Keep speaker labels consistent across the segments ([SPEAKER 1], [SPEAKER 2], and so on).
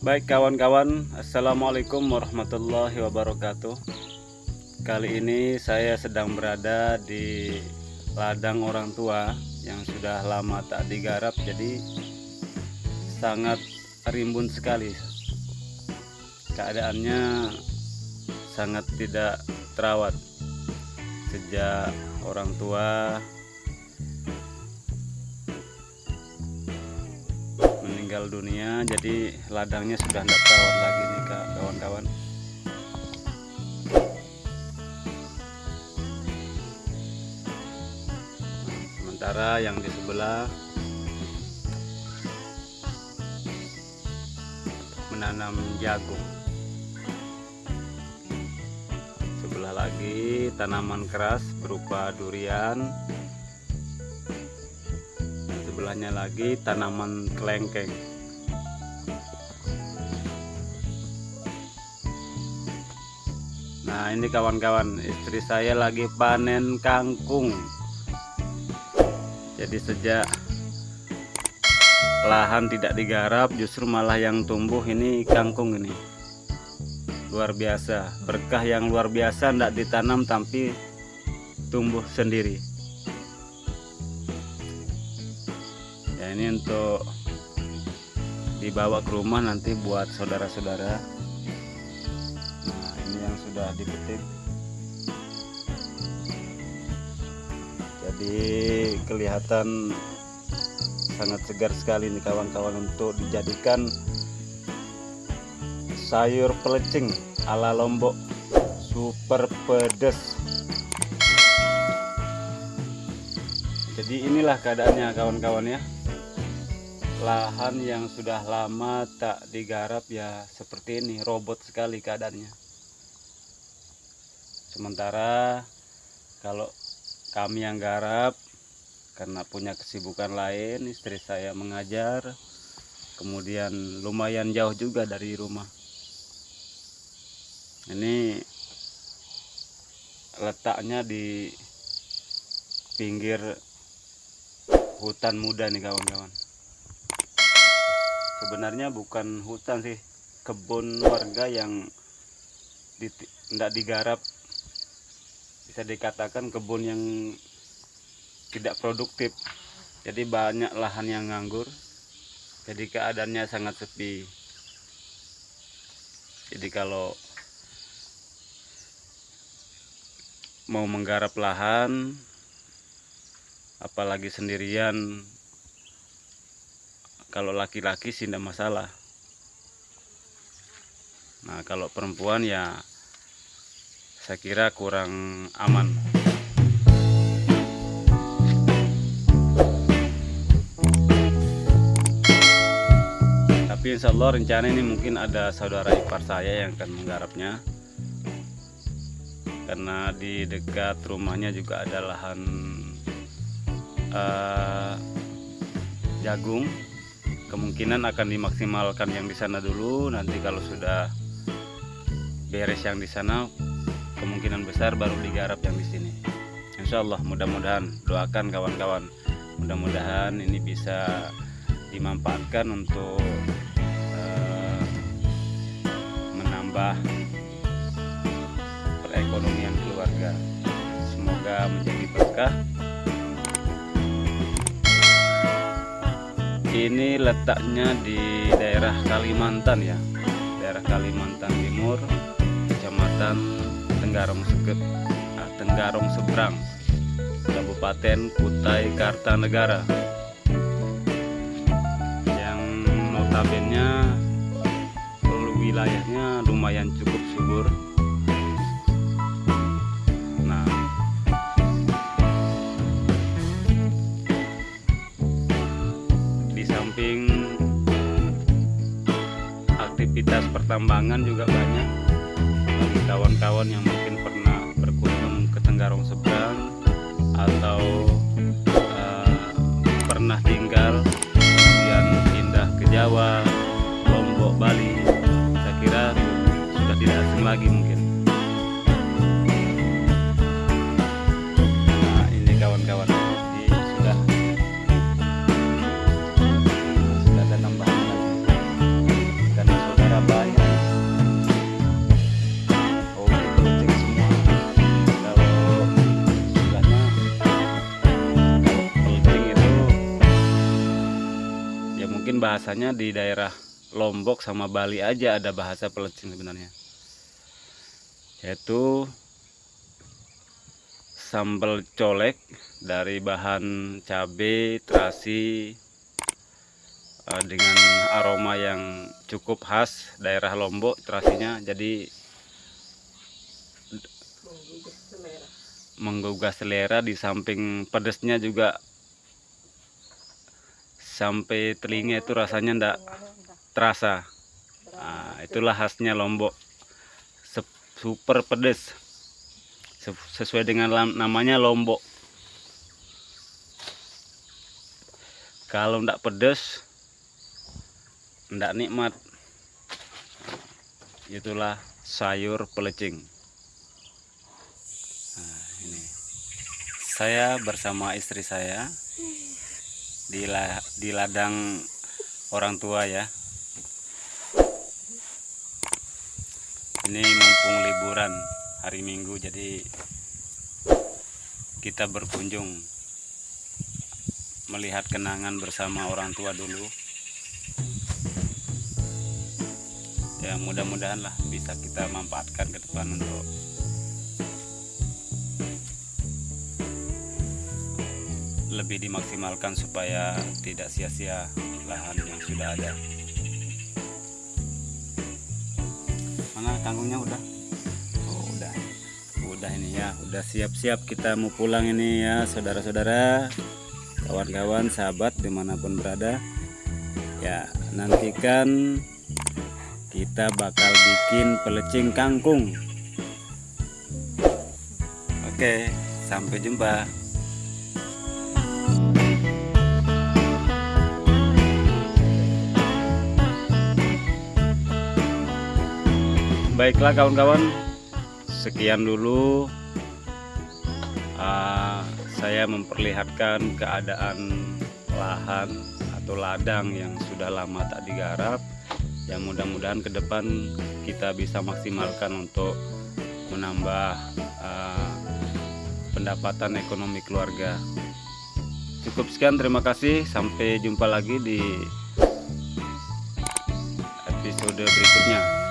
[SPEAKER 1] Baik kawan-kawan, Assalamualaikum warahmatullahi wabarakatuh. Kali ini saya sedang berada di ladang orang tua yang sudah lama tak digarap Jadi sangat rimbun sekali. Keadaannya sangat tidak terawat. Sejak orang tua meninggal dunia jadi ladangnya sudah tidak terawat lagi nih kak kawan-kawan. Sementara yang di sebelah menanam jagung. Sebelah lagi tanaman keras berupa durian sebelahnya lagi tanaman kelengkeng. Nah ini kawan-kawan istri saya lagi panen kangkung. Jadi sejak lahan tidak digarap justru malah yang tumbuh ini kangkung ini. Luar biasa berkah yang luar biasa tidak ditanam tapi tumbuh sendiri ya ini untuk dibawa ke rumah nanti buat saudara-saudara. Nah ini yang sudah dipetik jadi kelihatan sangat segar sekali nih kawan-kawan untuk dijadikan sayur pelecing ala lombok. Super pedes. Jadi inilah keadaannya kawan-kawan ya lahan yang sudah lama tak digarap ya seperti ini robot sekali keadaannya. Sementara kalau kami yang garap karena punya kesibukan lain istri saya mengajar kemudian lumayan jauh juga dari rumah. Ini letaknya di pinggir hutan muda nih kawan-kawan sebenarnya bukan hutan sih. Kebun warga yang tidak digarap. Bisa dikatakan kebun yang tidak produktif. Jadi banyak lahan yang nganggur. Jadi keadaannya sangat sepi. Jadi kalau mau menggarap lahan apalagi sendirian kalau laki-laki sih tidak masalah. Nah kalau perempuan ya saya kira kurang aman. Tapi insya Allah rencana ini mungkin ada saudara ipar saya yang akan menggarapnya. Karena di dekat rumahnya juga ada lahan uh, jagung kemungkinan akan dimaksimalkan yang di sana dulu. Nanti kalau sudah beres yang di sana kemungkinan besar baru digarap yang di sini. Insya Allah mudah-mudahan. Doakan kawan-kawan. Mudah-mudahan ini bisa dimanfaatkan untuk uh, menambah perekonomian keluarga. Semoga menjadi berkah ini letaknya di daerah Kalimantan ya. Daerah Kalimantan Timur Kecamatan Tenggarong Seket nah, Tenggarong Seberang Kabupaten Kutai Kartanegara. Yang notabene wilayahnya lumayan cukup subur pertambangan juga banyak. Bagi kawan-kawan yang mungkin pernah berkunjung ke Tenggarong Seberang atau bahasanya di daerah Lombok sama Bali aja ada bahasa pelecing sebenarnya. Yaitu sambal colek dari bahan cabai terasi uh, dengan aroma yang cukup khas daerah Lombok terasinya jadi menggugah selera di samping pedesnya juga sampai telinga itu rasanya ndak terasa. Nah, itulah khasnya Lombok. Super pedes. Sesuai dengan namanya Lombok. Kalau ndak pedes ndak nikmat. Itulah sayur pelecing. Nah, ini. Saya bersama istri saya di, la, di ladang orang tua ya. Ini mumpung liburan hari minggu jadi kita berkunjung melihat kenangan bersama orang tua dulu. Ya mudah-mudahan lah bisa kita manfaatkan ke depan untuk lebih dimaksimalkan supaya tidak sia-sia lahan yang sudah ada. Mana tanggungnya? Udah? Oh udah. Udah ini ya. Udah siap-siap kita mau pulang ini ya saudara-saudara. Kawan-kawan sahabat di mana pun berada. Ya nantikan kita bakal bikin pelecing kangkung. Oke sampai jumpa baiklah kawan-kawan. Sekian dulu. Uh, saya memperlihatkan keadaan lahan atau ladang yang sudah lama tak digarap yang mudah-mudahan ke depan kita bisa maksimalkan untuk menambah uh, pendapatan ekonomi keluarga. Cukup sekian terima kasih. Sampai jumpa lagi di episode berikutnya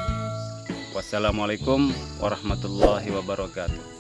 [SPEAKER 1] Wassalamualaikum warahmatullahi wabarakatuh